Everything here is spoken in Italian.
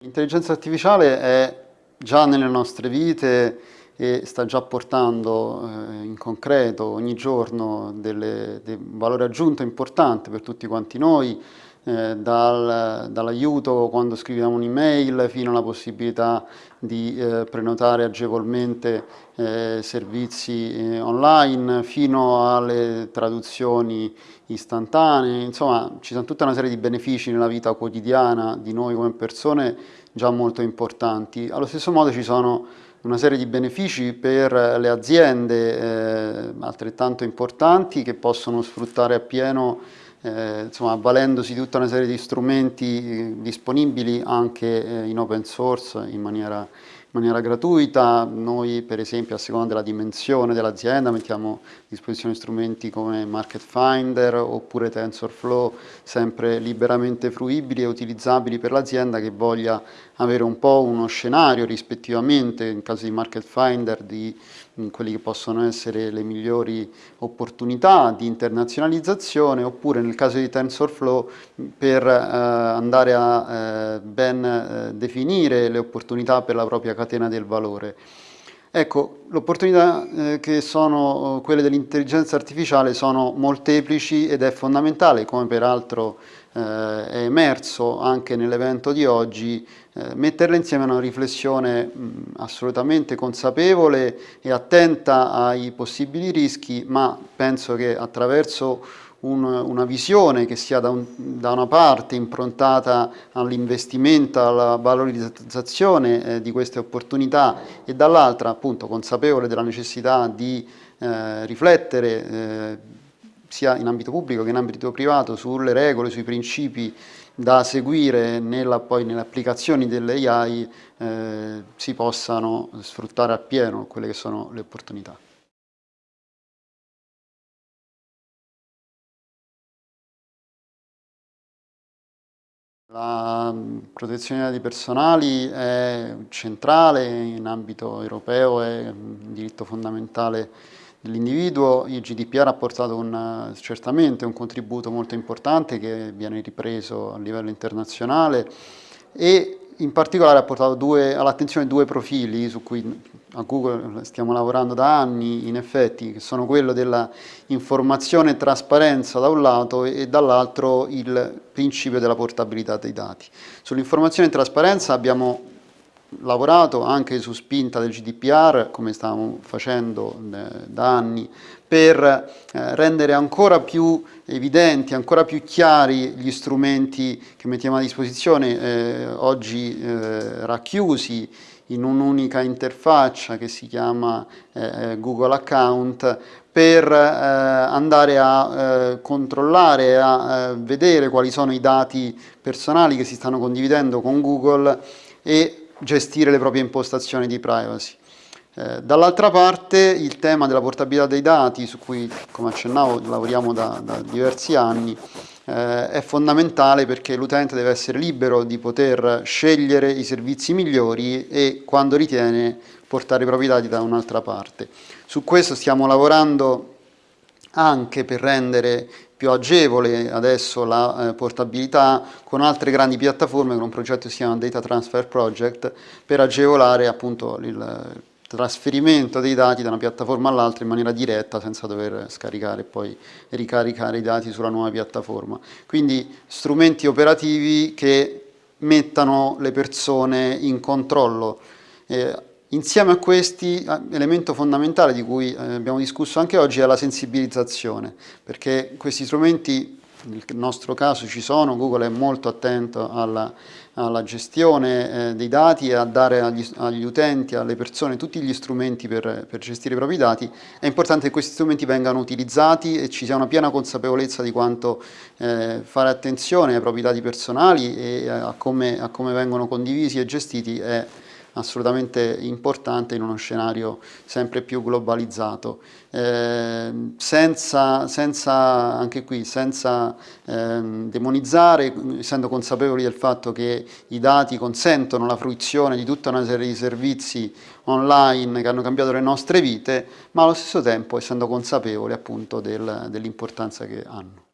L'intelligenza artificiale è già nelle nostre vite e sta già portando eh, in concreto ogni giorno dei valore aggiunto importante per tutti quanti noi, eh, dal, dall'aiuto quando scriviamo un'email fino alla possibilità di eh, prenotare agevolmente eh, servizi eh, online, fino alle traduzioni istantanee, insomma ci sono tutta una serie di benefici nella vita quotidiana di noi come persone già molto importanti. Allo stesso modo ci sono una serie di benefici per le aziende eh, altrettanto importanti che possono sfruttare appieno eh, insomma, avvalendosi di tutta una serie di strumenti eh, disponibili anche eh, in open source in maniera, maniera, gratuita. Noi per esempio a seconda della dimensione dell'azienda mettiamo a disposizione strumenti come Market Finder oppure TensorFlow sempre liberamente fruibili e utilizzabili per l'azienda che voglia avere un po' uno scenario rispettivamente in caso di Market Finder di quelli che possono essere le migliori opportunità di internazionalizzazione oppure nel caso di TensorFlow per eh, andare a eh, ben eh, definire le opportunità per la propria catena del valore. Ecco, le opportunità eh, che sono quelle dell'intelligenza artificiale sono molteplici ed è fondamentale, come peraltro eh, è emerso anche nell'evento di oggi, eh, metterle insieme a una riflessione mh, assolutamente consapevole e attenta ai possibili rischi, ma penso che attraverso un, una visione che sia da, un, da, una parte improntata all'investimento, alla valorizzazione eh, di queste opportunità e dall'altra appunto consapevole della necessità di eh, riflettere eh, sia in ambito pubblico che in ambito privato sulle regole, sui principi da seguire nella, poi nelle applicazioni delle AI eh, si possano sfruttare appieno quelle che sono le opportunità. La protezione dei dati personali è centrale in ambito europeo, è un diritto fondamentale dell'individuo. Il GDPR ha portato un, certamente un contributo molto importante che viene ripreso a livello internazionale e in particolare ha portato all'attenzione due profili su cui a Google stiamo lavorando da anni, in effetti, che sono quello della informazione e trasparenza da un lato e dall'altro il principio della portabilità dei dati. Sull'informazione e trasparenza abbiamo lavorato anche su spinta del GDPR, come stiamo facendo eh, da anni, per eh, rendere ancora più evidenti, ancora più chiari gli strumenti che mettiamo a disposizione, eh, oggi eh, racchiusi in un'unica interfaccia che si chiama eh, Google Account per eh, andare a eh, controllare, a vedere quali sono i dati personali che si stanno condividendo con Google e gestire le proprie impostazioni di privacy. Eh, Dall'altra parte il tema della portabilità dei dati, su cui come accennavo lavoriamo da, da diversi anni, eh, è fondamentale perché l'utente deve essere libero di poter scegliere i servizi migliori e quando ritiene portare i propri dati da un'altra parte. Su questo stiamo lavorando anche per rendere più agevole adesso la eh, portabilità con altre grandi piattaforme con un progetto che si chiama Data Transfer Project per agevolare appunto il trasferimento dei dati da una piattaforma all'altra in maniera diretta senza dover scaricare e poi ricaricare i dati sulla nuova piattaforma. Quindi strumenti operativi che mettano le persone in controllo. Eh, Insieme a questi, elemento fondamentale di cui eh, abbiamo discusso anche oggi è la sensibilizzazione, perché questi strumenti, nel nostro caso ci sono, Google è molto attento alla, alla gestione eh, dei dati e a dare agli, agli, utenti, alle persone, tutti gli strumenti per, per, gestire i propri dati, è importante che questi strumenti vengano utilizzati e ci sia una piena consapevolezza di quanto eh, fare attenzione ai propri dati personali e a come, a come vengono condivisi e gestiti è assolutamente importante in uno scenario sempre più globalizzato. Eh, senza, senza, anche qui, senza eh, demonizzare, essendo consapevoli del fatto che i dati consentono la fruizione di tutta una serie di servizi online che hanno cambiato le nostre vite, ma allo stesso tempo essendo consapevoli appunto del, dell'importanza che hanno.